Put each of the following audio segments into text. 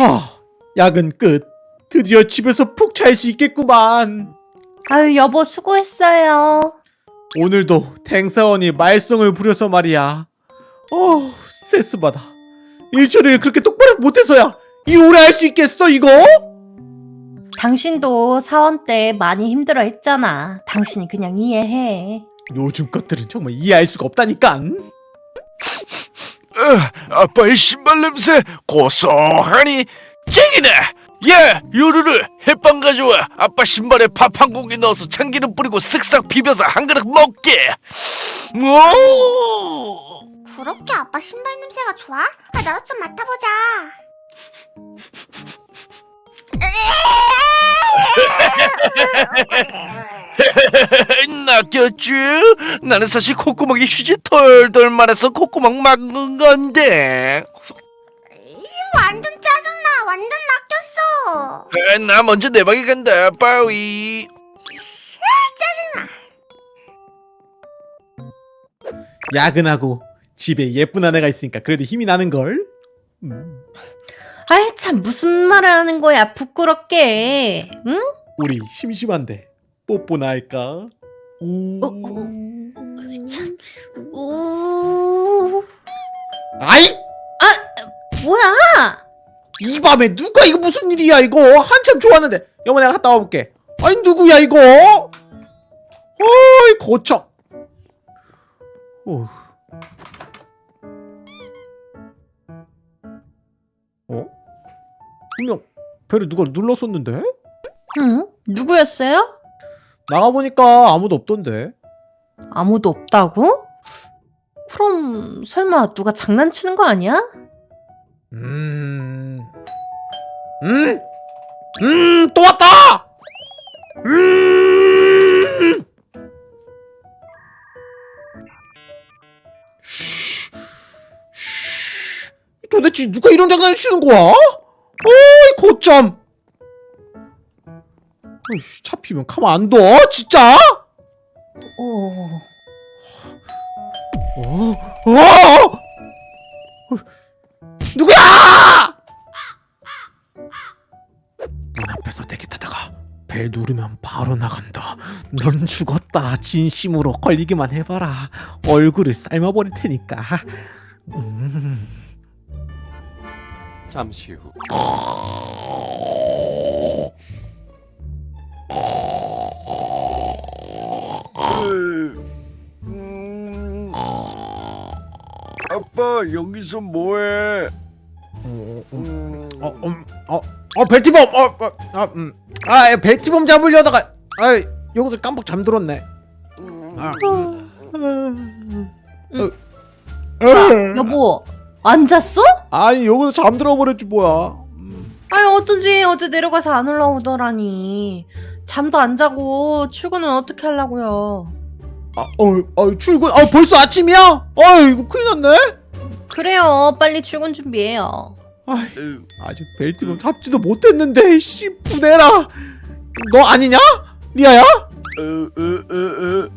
하, 야근 끝. 드디어 집에서 푹 잘 수 있겠구만. 아유 여보 수고했어요. 오늘도 탱사원이 말썽을 부려서 말이야. 어, 스트레스 받아. 일처리를 그렇게 똑바로 못해서야 이 오래 할 수 있겠어 이거? 당신도 사원 때 많이 힘들어 했잖아. 당신이 그냥 이해해. 요즘 것들은 정말 이해할 수가 없다니까. 아빠의 신발 냄새 고소하니. 짱이네! 야 요루루 햇빵 가져와. 아빠 신발에 밥 한 공기 넣어서 참기름 뿌리고 쓱싹 비벼서 한 그릇 먹게. 오 그렇게 아빠 신발 냄새가 좋아? 아, 나도 좀 맡아보자. 낚였쥬? 나는 사실 콧구멍이 휴지 털털 말아서 콧구멍 막은 건데 완전 짜증나. 완전 낚였어. 아, 나 먼저 내 방에 간다 빠위 야근하고 집에 예쁜 아내가 있으니까 그래도 힘이 나는 걸. 음, 아이 참 무슨 말을 하는 거야 부끄럽게. 응? 우리 심심한데 뽀뽀나 할까? 음. 어, 어, 참. 우. 아이 뭐야? 이 밤에 누가 이거 무슨 일이야 이거 한참 좋았는데 여보 내가 갔다 와볼게 아니 누구야 이거 어이 어? 어? 분명 배를 누가 눌렀었는데 응? 누구였어요? 나가보니까 아무도 없던데 아무도 없다고? 그럼 설마 누가 장난치는 거 아니야? 음... 음! 음! 또 왔다! 음! 쉬, 쉬. 도대체 누가 이런 장난을 치는 거야? 어이 거참 어이씨, 잡히면 가만 안 둬? 진짜? 어... 어? 어? 누구야? 문 앞에서 대기 타다가 벨 누르면 바로 나간다. 넌 죽었다. 진심으로 걸리기만 해봐라. 얼굴을 삶아버릴 테니까. 음. 잠시 후 음. 아빠 여기서 뭐해 어, 어, 음. 어, 음, 어, 어, 벨티범, 어, 어, 아, 음, 아, 벨티범 잡으려다가, 아, 여기서 깜빡 잠들었네. 아, 음. 야, 여보 안 잤어? 아니 여기서 잠들어 버렸지 뭐야. 음. 아니 어쩐지 어제 내려가서 안 올라오더라니 잠도 안 자고 출근은 어떻게 하려고요 아, 어, 어, 출근, 아, 벌써 아침이야? 아, 이거 큰일 났네. 그래요 빨리 출근 준비해요 아, 아직 벨트범 잡지도 못했는데, 씨, 부내라. 너 아니냐? 리아야? 으으으으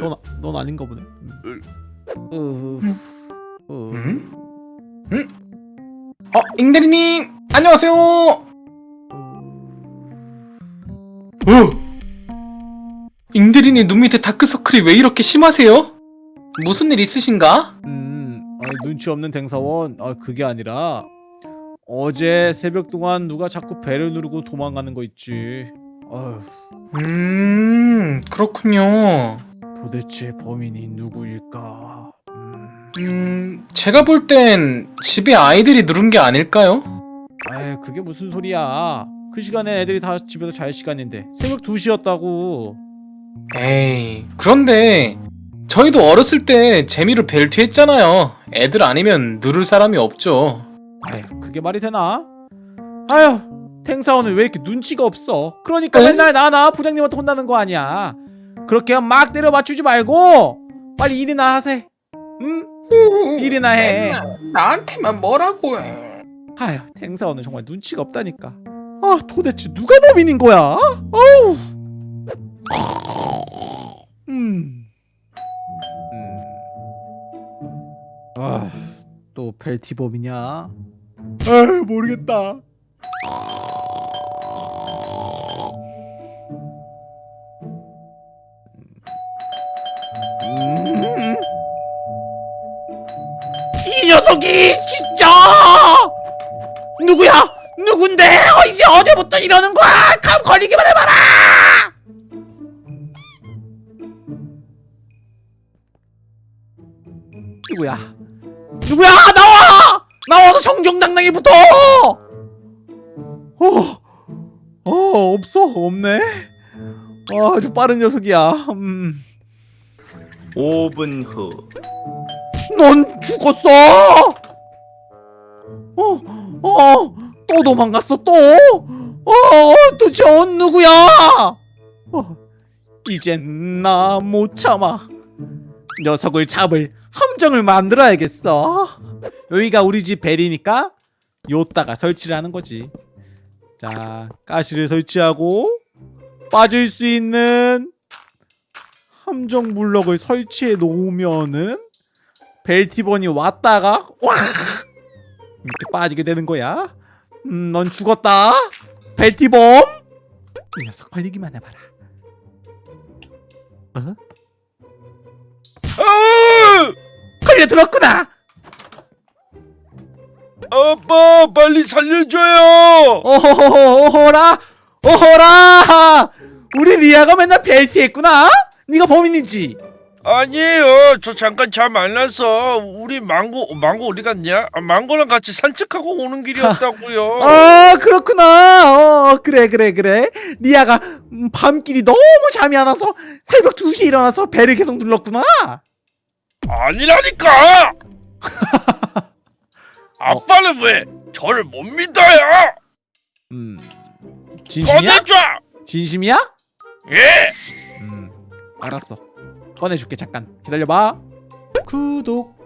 넌, 넌 아닌가 보네. 음. 어, 어. 음? 음? 어, 잉대리님 안녕하세요. 어? 잉대리님 눈 밑에 다크서클이 왜 이렇게 심하세요? 무슨 일 있으신가? 음, 아, 눈치 없는 댕사원. 아, 그게 아니라 어제 새벽 동안 누가 자꾸 배를 누르고 도망가는 거 있지. 아휴, 음, 그렇군요. 도대체 범인이 누구일까? 음, 음, 제가 볼 땐 집에 아이들이 누른 게 아닐까요? 아이, 그게 무슨 소리야? 그 시간에 애들이 다 집에서 잘 시간인데 새벽 2시였다고. 에이, 그런데 저희도 어렸을 때 재미로 벨트 했잖아요. 애들 아니면 누를 사람이 없죠. 아휴, 그게 말이 되나? 아휴, 탱사원은 왜 이렇게 눈치가 없어? 그러니까 에? 맨날 나나 부장님한테 혼나는 거 아니야. 그렇게 막 때려 맞추지 말고 빨리 일이나 하세. 응? 일이나 해. 나한테만 뭐라고 해. 아휴, 탱사원은 정말 눈치가 없다니까. 아, 도대체 누가 범인인 거야? 어우. 음. 음. 아, 또 벨티 범이냐? 아 모르겠다. 음. 이 녀석이 진짜 누구야? 누군데? 어, 이제 어제부터 이러는 거야? 감 걸리기만 해봐라! 누구야? 누구야? 나와! 나와서 정정당당히 붙어! 어, 어 없어 없네. 아, 아주 빠른 녀석이야. 음. 5분 후 넌 죽었어! 어, 어, 또 도망갔어, 또! 어, 도대체 어, 누구야? 어, 이젠 나 못 참아. 녀석을 잡을 함정을 만들어야겠어. 여기가 우리 집 벨이니까 요따가 설치를 하는 거지. 자, 가시를 설치하고 빠질 수 있는 함정 블럭을 설치해 놓으면은 벨티번이 왔다가 와 이렇게 빠지게 되는 거야. 음, 넌 죽었다. 벨티범. 이 녀석 걸리기만 해봐라. 어? 아! 걸려 들었구나. 아빠 빨리 살려줘요. 어허허라, 어허라. 우리 리아가 맨날 벨티했구나. 네가 범인이지. 아니에요. 저 잠깐 잠 안 나서 우리 망고 망고 어디 갔냐? 아, 망고랑 같이 산책하고 오는 길이었다고요. 아 그렇구나. 어 그래 그래 그래. 리아가 음, 밤길이 너무 잠이 안 와서 새벽 2시에 일어나서 배를 계속 눌렀구나. 아니라니까. 아빠는 왜 저를 못 믿어요? 음 진심이야? 꺼내줘. 진심이야? 예. 음 알았어. 꺼내줄게 잠깐 기다려봐. 구독.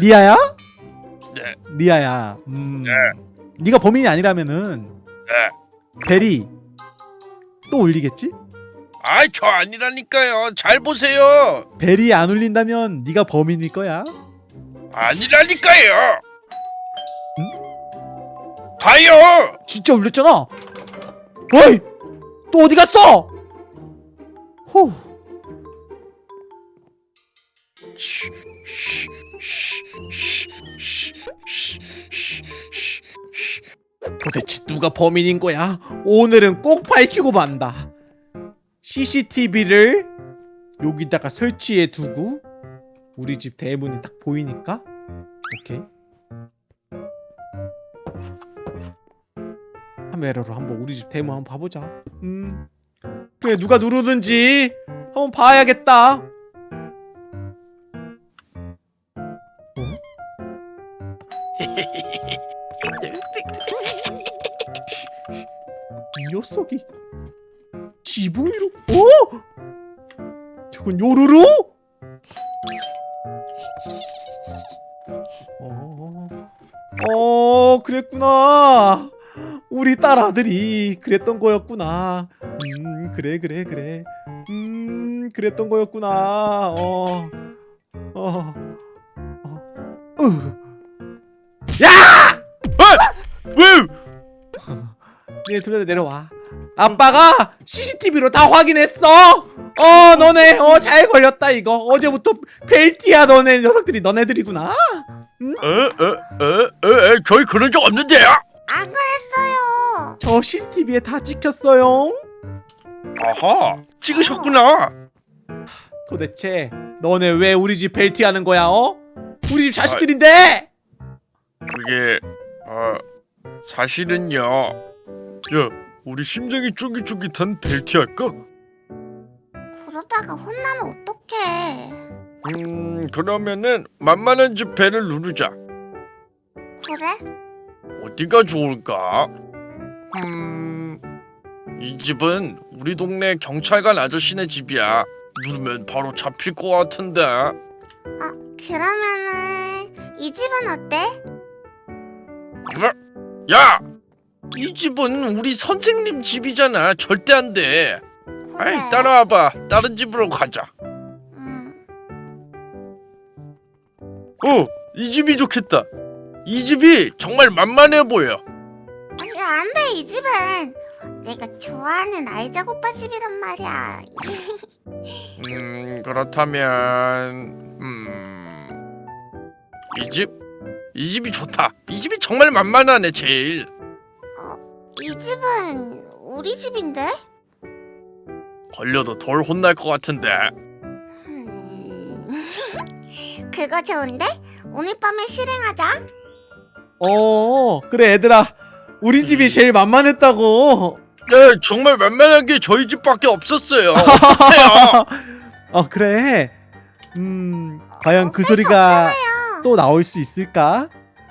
리아야? 네. 리아야. 음. 네. 네가 범인이 아니라면은 네. 벨이 또 울리겠지? 아이 저 아니라니까요. 잘 보세요. 벨이 안 울린다면 네가 범인일 거야. 아니라니까요. 봐요. 진짜 울렸잖아. 어이, 또 어디 갔어? 후, 도대체 누가 범인인 거야? 오늘은 꼭 밝히고 만다. CCTV를 여기다가 설치해 두고 우리 집 대문이 딱 보이니까 오케이. 카메라로 한번 우리 집 대문 한번 봐보자. 음, 그래 누가 누르든지 한번 봐야겠다. 녀석이 지붕 위로 어? 저건 요루루? 어, 어 그랬구나. 우리 딸 아들이 그랬던 거였구나. 음 그래 그래 그래. 음 그랬던 거였구나. 어. 어. 어. 으. 왜? 네, 둘다 내려와. 아빠가 CCTV로 다 확인했어. 어, 너네 어 잘 걸렸다 이거. 어제부터 벨티야 너네 녀석들이 너네들이구나. 에에에에 저희 그런 적 없는데요. 안 그랬어요. 저 CCTV에 다 찍혔어요. 아하 찍으셨구나. 도대체 너네 왜 우리 집 벨티 하는 거야? 어? 우리 집 자식들인데. 그게 아 사실은요. 야 우리 심장이 쫄깃쫄깃한 벨티 할까? 그러다가 혼나면 어떡해. 음 그러면은 만만한 집 벨을 누르자. 그래? 어디가 좋을까? 음, 이 집은 우리 동네 경찰관 아저씨네 집이야. 누르면 바로 잡힐 것 같은데. 아, 그러면은 이 집은 어때? 어? 야, 이 집은 우리 선생님 집이잖아. 절대 안 돼. 그래. 아이, 따라와봐. 다른 집으로 가자. 음, 어, 이 집이 좋겠다. 이 집이 정말 만만해 보여. 아니 안돼 이 집은 내가 좋아하는 아이작 오빠 집이란 말이야 음 그렇다면 음. 이 집? 이 집이 좋다. 이 집이 정말 만만하네 제일. 이 집은 우리 집인데? 걸려도 덜 혼날 것 같은데. 음... 그거 좋은데? 오늘 밤에 실행하자 어 그래 얘들아 우리 집이 제일 만만했다고 네 정말 만만한 게 저희 집밖에 없었어요. 어떡해요? 어 그래 음 과연 그 어쩔 수 소리가 없잖아요. 또 나올 수 있을까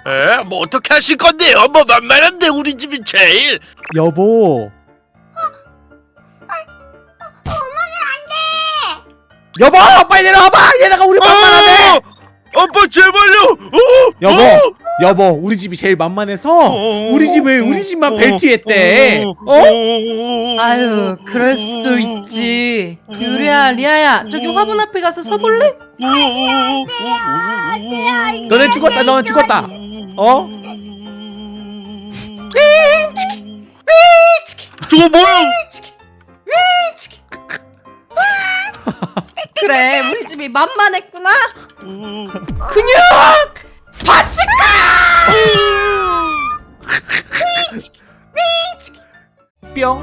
에? 뭐 어떻게 하실 건데요? 뭐 만만한데 우리 집이 제일. 여보 여보 빨리 내려와봐 얘네가 우리 만만하네 어! 아빠 제발요. 어! 여보 어! 여보 우리 집이 제일 만만해서 어! 우리 집을 우리 집만 어! 벨트했대 어? 아유 그럴 수도 있지 유리야 리아야 저기 화분 앞에 가서 서볼래? 너네 죽었다 너네 죽었다 어? 저거 뭐야? 그래 우리 집이 만만했구나 뿅.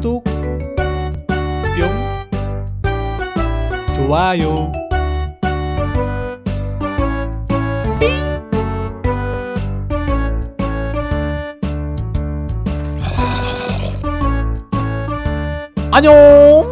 구독. 뿅. 좋아요. 안녕